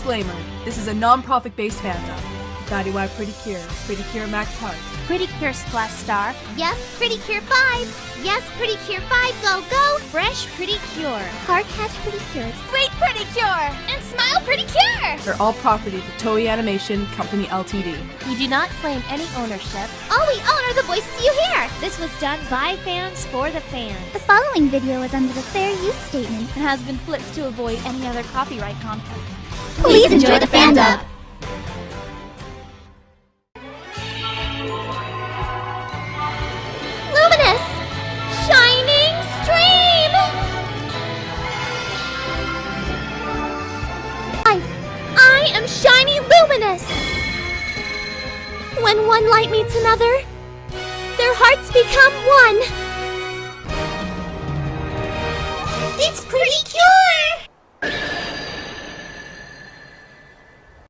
Disclaimer This is a non profit based fandom. Futari wa Pretty Cure, Pretty Cure Max Heart. Pretty Cure Splash Star. Yes, Pretty Cure 5. Yes, Pretty Cure 5, go, go. Fresh Pretty Cure. Heart Catch Pretty Cure. Suite Pretty Cure. And Smile Pretty Cure. They're all property of the Toei Animation Company Ltd. We do not claim any ownership. All we own are the voices you hear. This was done by fans for the fans. The following video is under the fair use statement and has been flipped to avoid any other copyright content. Please enjoy the fandom. Luminous! Shining Stream! I, I am Shiny Luminous! When one light meets another, their hearts become one! It's pretty cure!